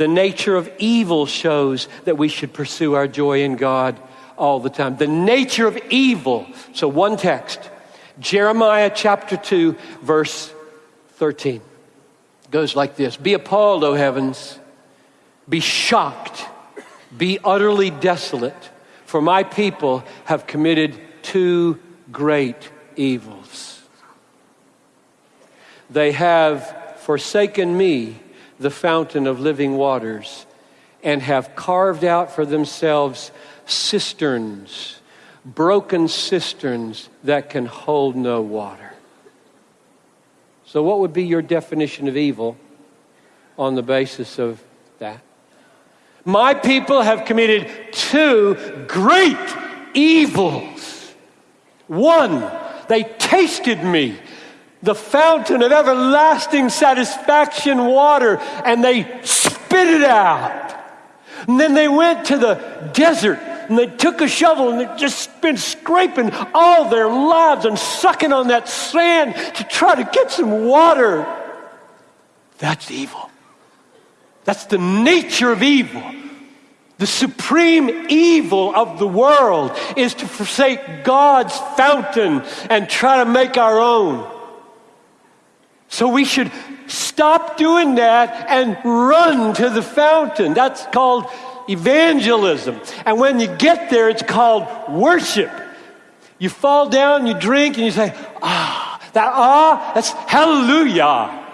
The nature of evil shows that we should pursue our joy in God all the time. The nature of evil. So, one text Jeremiah chapter 2, verse 13 goes like this Be appalled, O heavens, be shocked, be utterly desolate, for my people have committed two great evils. They have forsaken me, the fountain of living waters, and have carved out for themselves cisterns, broken cisterns that can hold no water. So, what would be your definition of evil on the basis of that? My people have committed two great evils. One, they tasted me, the fountain of everlasting satisfaction water, and they spit it out. And then they went to the desert and they took a shovel and they just been scraping all their lives and sucking on that sand to try to get some water. That's evil. That's the nature of evil. The supreme evil of the world is to forsake God's fountain and try to make our own. So we should stop doing that and run to the fountain. That's called evangelism. And when you get there, it's called worship. You fall down, you drink, and you say, ah, that ah, that's hallelujah.